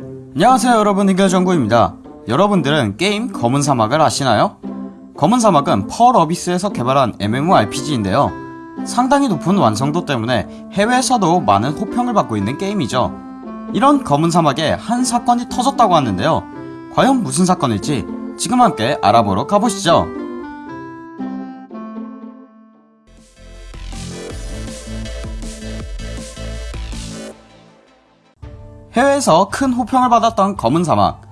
안녕하세요 여러분. 해결정구입니다. 여러분들은 게임 검은 사막을 아시나요? 검은 사막은 펄 어비스에서 개발한 MMORPG인데요. 상당히 높은 완성도 때문에 해외에서도 많은 호평을 받고 있는 게임이죠. 이런 검은 사막에 한 사건이 터졌다고 하는데요. 과연 무슨 사건일지 지금 함께 알아보러 가보시죠 해외에서 큰 호평을 받았던 검은 사막.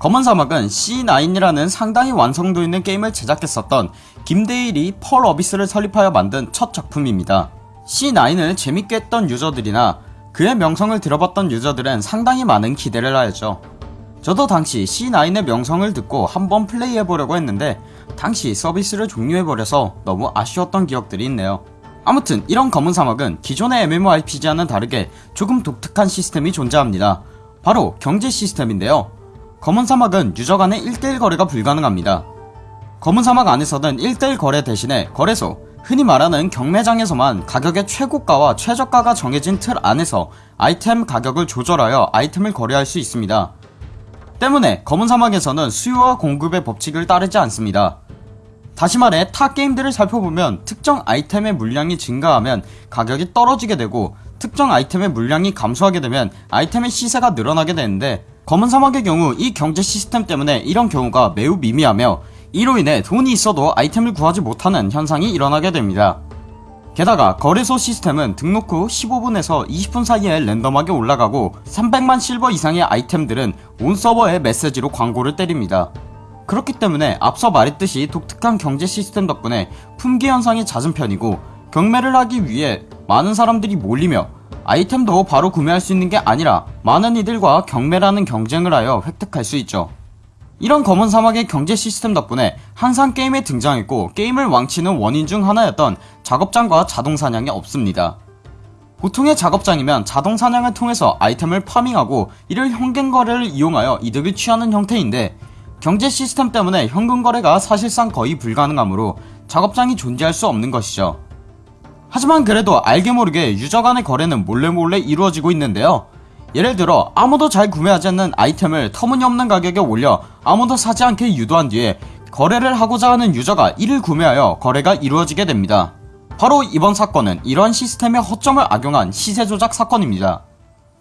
검은 사막은 C9이라는 상당히 완성도 있는 게임을 제작했었던 김대일이 펄 어비스를 설립하여 만든 첫 작품입니다. C9을 재밌게 했던 유저들이나 그의 명성을 들어봤던 유저들은 상당히 많은 기대를 하였죠. 저도 당시 C9의 명성을 듣고 한번 플레이해보려고 했는데 당시 서비스를 종료해버려서 너무 아쉬웠던 기억들이 있네요 아무튼 이런 검은 사막은 기존의 MMORPG와는 다르게 조금 독특한 시스템이 존재합니다. 바로 경제 시스템인데요. 검은 사막은 유저 간의 1대1 거래가 불가능합니다. 검은 사막 안에서는 1대1 거래 대신에 거래소 흔히 말하는 경매장에서만 가격의 최고가와 최저가가 정해진 틀 안에서 아이템 가격을 조절하여 아이템을 거래할 수 있습니다. 때문에 검은 사막에서는 수요와 공급의 법칙을 따르지 않습니다 다시 말해 타 게임들을 살펴보면 특정 아이템의 물량이 증가하면 가격이 떨어지게 되고 특정 아이템의 물량이 감소하게 되면 아이템의 시세가 늘어나게 되는데 검은 사막의 경우 이 경제 시스템 때문에 이런 경우가 매우 미미하며 이로 인해 돈이 있어도 아이템을 구하지 못하는 현상이 일어나게 됩니다. 게다가 거래소 시스템은 등록 후 15분에서 20분 사이에 랜덤하게 올라가고 300만 실버 이상의 아이템들은 온 서버에 메시지로 광고를 때립니다 그렇기 때문에 앞서 말했듯이 독특한 경제 시스템 덕분에 품귀 현상이 잦은 편이고 경매를 하기 위해 많은 사람들이 몰리며 아이템도 바로 구매할 수 있는 게 아니라 많은 이들과 경매라는 경쟁을 하여 획득할 수 있죠. 이런 검은 사막의 경제 시스템 덕분에 항상 게임에 등장했고 게임을 망치는 원인 중 하나였던 작업장과 자동사냥이 없습니다. 보통의 작업장이면 자동사냥을 통해서 아이템을 farming하고 이를 현금거래를 이용하여 이득을 취하는 형태인데 경제 시스템 때문에 현금 거래가 사실상 거의 불가능하므로 작업장이 존재할 수 없는 것이죠. 하지만 그래도 알게 모르게 유저 간의 거래는 몰래 몰래 이루어지고 있는데요. 예를 들어 아무도 잘 구매하지 않는 아이템을 터무니없는 가격에 올려 아무도 사지 않게 유도한 뒤에 거래를 하고자 하는 유저가 이를 구매하여 거래가 이루어지게 됩니다. 바로 이번 사건은 이러한 시스템의 허점을 악용한 시세 조작 사건입니다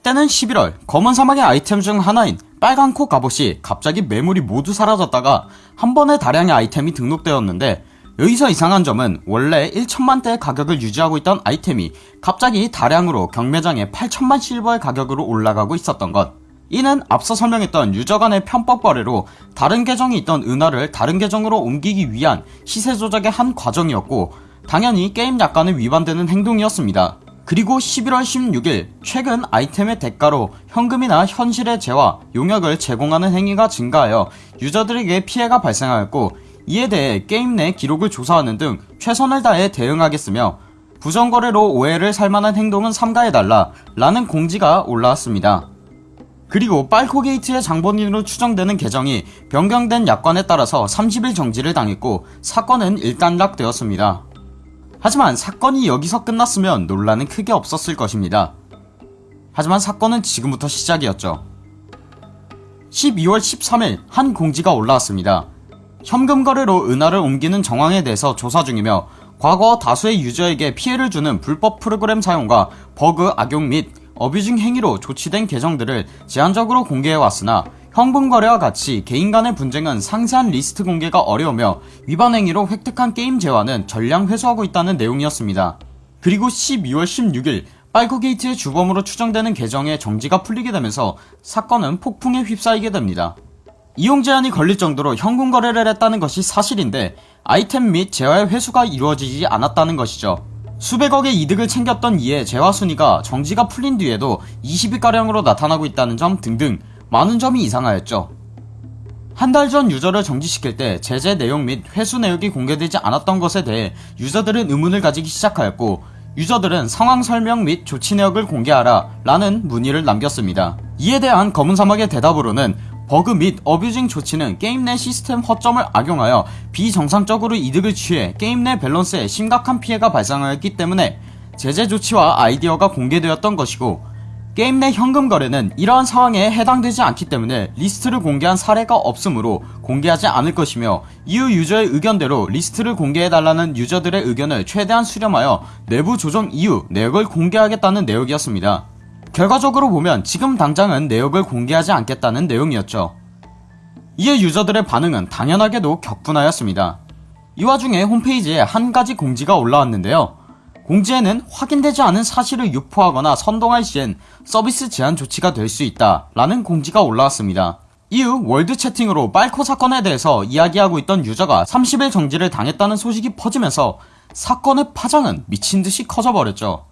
때는 11월 검은 사막의 아이템 중 하나인 빨간 코 갑옷이 갑자기 매물이 모두 사라졌다가 한 번에 다량의 아이템이 등록되었는데 여기서 이상한 점은 원래 1천만대의 가격을 유지하고 있던 아이템이 갑자기 다량으로 경매장에 8천만 실버의 가격으로 올라가고 있었던 것. 이는 앞서 설명했던 유저 간의 편법 거래로 다른 계정이 있던 은화를 다른 계정으로 옮기기 위한 시세 조작의 한 과정이었고 당연히 게임 약관에 위반되는 행동이었습니다 그리고 11월 16일 최근 아이템의 대가로 현금이나 현실의 재화, 용역을 제공하는 행위가 증가하여 유저들에게 피해가 발생하였고 이에 대해 게임 내 기록을 조사하는 등 최선을 다해 대응하겠으며 부정거래로 오해를 살만한 행동은 삼가해달라 라는 공지가 올라왔습니다. 그리고 빨코게이트의 장본인으로 추정되는 계정이 변경된 약관에 따라서 30일 정지를 당했고 사건은 일단락되었습니다 하지만 사건이 여기서 끝났으면 논란은 크게 없었을 것입니다. 하지만 사건은 지금부터 시작이었죠. 12월 13일 한 공지가 올라왔습니다. 현금 거래로 은화를 옮기는 정황에 대해서 조사 중이며 과거 다수의 유저에게 피해를 주는 불법 프로그램 사용과 버그 악용 및 abusing 행위로 조치된 계정들을 제한적으로 공개해왔으나 현금 거래와 같이 개인 간의 분쟁은 상세한 리스트 공개가 어려우며 위반 행위로 획득한 게임 재화는 전량 회수하고 있다는 내용이었습니다. 그리고 12월 16일 빨코게이트의 주범으로 추정되는 계정의 정지가 풀리게 되면서 사건은 폭풍에 휩싸이게 됩니다. 이용 제한이 걸릴 정도로 현금 거래를 했다는 것이 사실인데 아이템 및 재화의 회수가 이루어지지 않았다는 것이죠. 수백억의 이득을 챙겼던 이에 재화 순위가 정지가 풀린 뒤에도 20위가량으로 나타나고 있다는 점 등등 많은 점이 이상하였죠. 한 달 전 유저를 정지시킬 때 제재 내용 및 회수 내역이 공개되지 않았던 것에 대해 유저들은 의문을 가지기 시작하였고 유저들은 상황 설명 및 조치 내역을 공개하라 라는 문의를 남겼습니다. 이에 대한 검은 사막의 대답으로는 버그 및 abusing 조치는 게임 내 시스템 허점을 악용하여 비정상적으로 이득을 취해 게임 내 밸런스에 심각한 피해가 발생하였기 때문에 제재 조치와 아이디가 공개되었던 것이고 게임 내 현금 거래는 이러한 상황에 해당되지 않기 때문에 리스트를 공개한 사례가 없으므로 공개하지 않을 것이며 이후 유저의 의견대로 리스트를 공개해달라는 유저들의 의견을 최대한 수렴하여 내부 조정 이후 내역을 공개하겠다는 내용이었습니다. 결과적으로 보면 지금 당장은 내역을 공개하지 않겠다는 내용이었죠. 이에 유저들의 반응은 당연하게도 격분하였습니다. 이 와중에 홈페이지에 한 가지 공지가 올라왔는데요. 공지에는 확인되지 않은 사실을 유포하거나 선동할 시엔 서비스 제한 조치가 될 수 있다 라는 공지가 올라왔습니다. 이후 월드 채팅으로 빨코 사건에 대해서 이야기하고 있던 유저가 30일 정지를 당했다는 소식이 퍼지면서 사건의 파장은 미친듯이 커져버렸죠.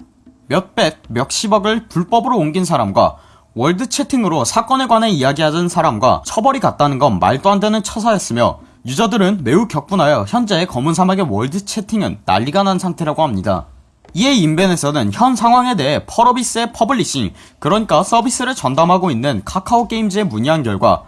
몇백, 몇십억을 불법으로 옮긴 사람과 월드 채팅으로 사건에 관해 이야기하던 사람과 처벌이 같다는 건 말도 안 되는 처사였으며 유저들은 매우 격분하여 현재 검은 사막의 월드 채팅은 난리가 난 상태라고 합니다. 이에 인벤에서는 현 상황에 대해 펄어비스의 publishing 그러니까 서비스를 전담하고 있는 카카오 게임즈에 문의한 결과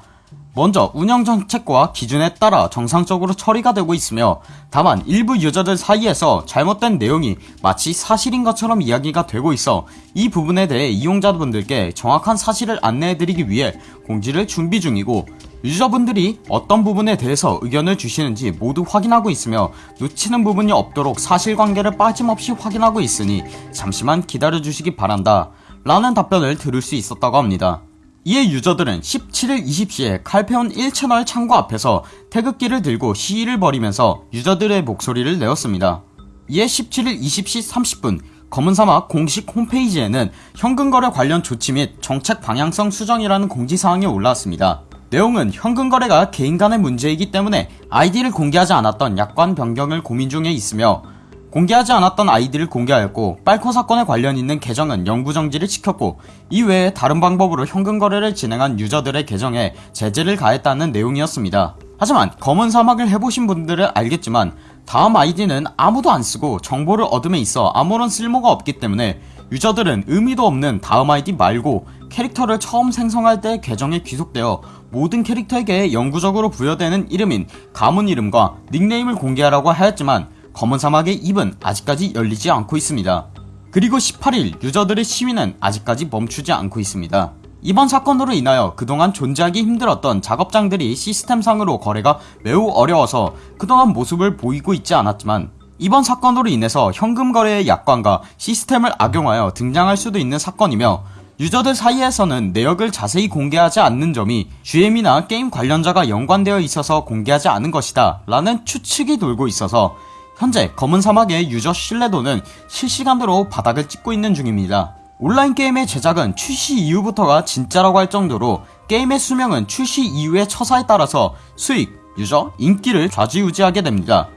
먼저 운영 정책과 기준에 따라 정상적으로 처리가 되고 있으며 다만 일부 유저들 사이에서 잘못된 내용이 마치 사실인 것처럼 이야기가 되고 있어 이 부분에 대해 이용자분들께 정확한 사실을 안내해드리기 위해 공지를 준비 중이고 유저분들이 어떤 부분에 대해서 의견을 주시는지 모두 확인하고 있으며 놓치는 부분이 없도록 사실관계를 빠짐없이 확인하고 있으니 잠시만 기다려주시기 바란다 라는 답변을 들을 수 있었다고 합니다. 이에 유저들은 17일 20시에 칼페온 1채널 창고 앞에서 태극기를 들고 시위를 벌이면서 유저들의 목소리를 내었습니다. 이에 17일 20시 30분 검은사막 공식 홈페이지에는 현금거래 관련 조치 및 정책 방향성 수정이라는 공지사항이 올라왔습니다. 내용은 현금거래가 개인 간의 문제이기 때문에 아이디를 공개하지 않았던 약관 변경을 고민 중에 있으며 공개하지 않았던 아이디를 공개하였고 빨코 사건에 관련 있는 계정은 영구 정지를 시켰고 이외에 다른 방법으로 현금 거래를 진행한 유저들의 계정에 제재를 가했다는 내용이었습니다. 하지만 검은 사막을 해보신 분들은 알겠지만 다음 아이디는 아무도 안쓰고 정보를 얻음에 있어 아무런 쓸모가 없기 때문에 유저들은 의미도 없는 다음 아이디 말고 캐릭터를 처음 생성할 때 계정에 귀속되어 모든 캐릭터에게 영구적으로 부여되는 이름인 가문 이름과 닉네임을 공개하라고 하였지만 검은 사막의 입은 아직까지 열리지 않고 있습니다. 그리고 18일 유저들의 시위는 아직까지 멈추지 않고 있습니다. 이번 사건으로 인하여 그동안 존재하기 힘들었던 작업장들이 시스템상으로 거래가 매우 어려워서 그동안 모습을 보이고 있지 않았지만 이번 사건으로 인해서 현금 거래의 약관과 시스템을 악용하여 등장할 수도 있는 사건이며 유저들 사이에서는 내역을 자세히 공개하지 않는 점이 GM이나 게임 관련자가 연관되어 있어서 공개하지 않은 것이다 라는 추측이 돌고 있어서 현재 검은 사막의 유저 신뢰도는 실시간으로 바닥을 찍고 있는 중입니다. 온라인 게임의 제작은 출시 이후부터가 진짜라고 할 정도로 게임의 수명은 출시 이후의 처사에 따라서 수익, 유저, 인기를 좌지우지하게 됩니다.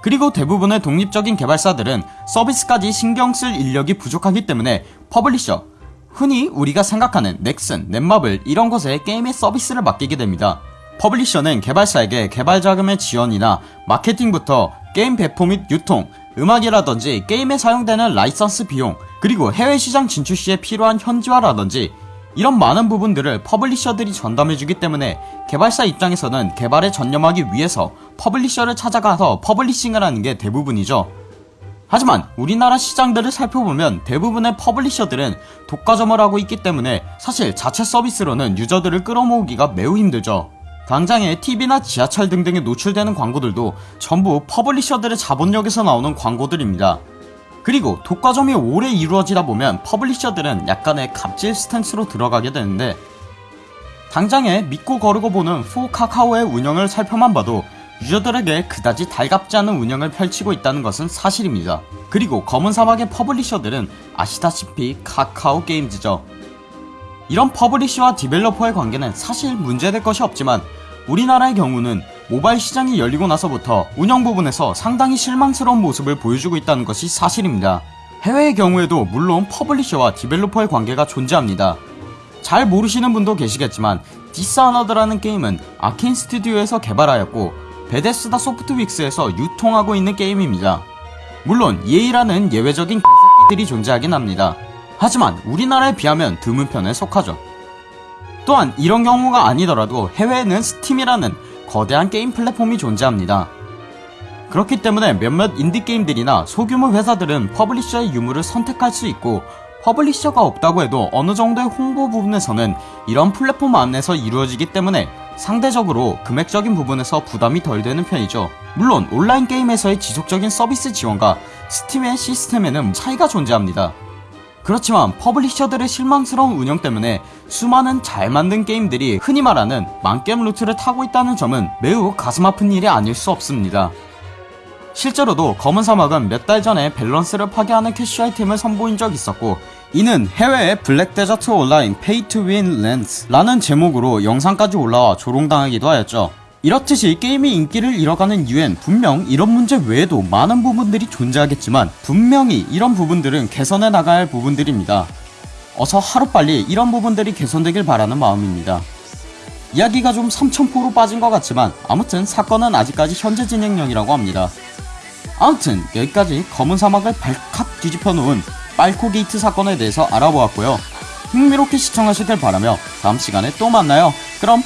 그리고 대부분의 독립적인 개발사들은 서비스까지 신경 쓸 인력이 부족하기 때문에 publisher, 흔히 우리가 생각하는 넥슨, 넷마블 이런 곳에 게임의 서비스를 맡기게 됩니다. publisher는 개발사에게 개발 자금의 지원이나 마케팅부터 게임 배포 및 유통, 음악이라든지 게임에 사용되는 라이선스 비용, 그리고 해외 시장 진출 시에 필요한 현지화라든지 이런 많은 부분들을 publisher들이 전담해주기 때문에 개발사 입장에서는 개발에 전념하기 위해서 publisher를 찾아가서 publishing을 하는 게 대부분이죠. 하지만 우리나라 시장들을 살펴보면 대부분의 publisher들은 독과점을 하고 있기 때문에 사실 자체 서비스로는 유저들을 끌어모으기가 매우 힘들죠. 당장에 TV나 지하철 등등에 노출되는 광고들도 전부 publisher들의 자본력에서 나오는 광고들입니다. 그리고 독과점이 오래 이루어지다 보면 publisher들은 약간의 갑질 stance로 들어가게 되는데 당장에 믿고 거르고 보는 후카카오의 운영을 살펴만 봐도 유저들에게 그다지 달갑지 않은 운영을 펼치고 있다는 것은 사실입니다. 그리고 검은 사막의 publisher들은 아시다시피 카카오 게임즈죠. 이런 publisher와 developer의 관계는 사실 문제될 것이 없지만 우리나라의 경우는 모바일 시장이 열리고 나서부터 운영 부분에서 상당히 실망스러운 모습을 보여주고 있다는 것이 사실입니다. 해외의 경우에도 물론 publisher와 developer의 관계가 존재합니다. 잘 모르시는 분도 계시겠지만 Dishonored라는 게임은 Arkane 스튜디오에서 개발하였고 Bethesda Softworks에서 유통하고 있는 게임입니다. 물론 EA라는 예외적인 개새끼들이 존재하긴 합니다. 하지만 우리나라에 비하면 드문 편에 속하죠. 또한 이런 경우가 아니더라도 해외에는 Steam이라는 거대한 게임 플랫폼이 존재합니다. 그렇기 때문에 몇몇 인디게임들이나 소규모 회사들은 publisher의 유무를 선택할 수 있고 publisher가 없다고 해도 어느 정도의 홍보 부분에서는 이런 플랫폼 안에서 이루어지기 때문에 상대적으로 금액적인 부분에서 부담이 덜 되는 편이죠. 물론 온라인 게임에서의 지속적인 서비스 지원과 Steam의 시스템에는 차이가 존재합니다. 그렇지만 publisher들의 실망스러운 운영 때문에 수많은 잘 만든 게임들이 흔히 말하는 망게임 루트를 타고 있다는 점은 매우 가슴 아픈 일이 아닐 수 없습니다. 실제로도 검은 사막은 몇 달 전에 밸런스를 파괴하는 캐시 아이템을 선보인 적 있었고 이는 해외의 Black Desert Online pay to win rants라는 제목으로 영상까지 올라와 조롱당하기도 하였죠. 이렇듯이 게임이 인기를 잃어가는 이유엔 분명 이런 문제 외에도 많은 부분들이 존재하겠지만 분명히 이런 부분들은 개선해 나가야 할 부분들입니다. 어서 하루빨리 이런 부분들이 개선되길 바라는 마음입니다. 이야기가 좀 삼천포로 빠진 것 같지만 아무튼 사건은 아직까지 현재 진행형이라고 합니다. 아무튼 여기까지 검은 사막을 발칵 뒤집어 놓은 빨코 게이트 사건에 대해서 알아보았고요. 흥미롭게 시청하시길 바라며 다음 시간에 또 만나요. 그럼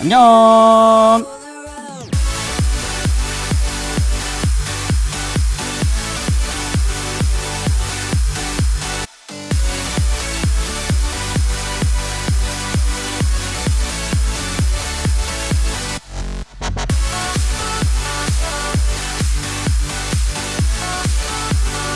안녕.